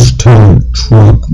Hashtag Truck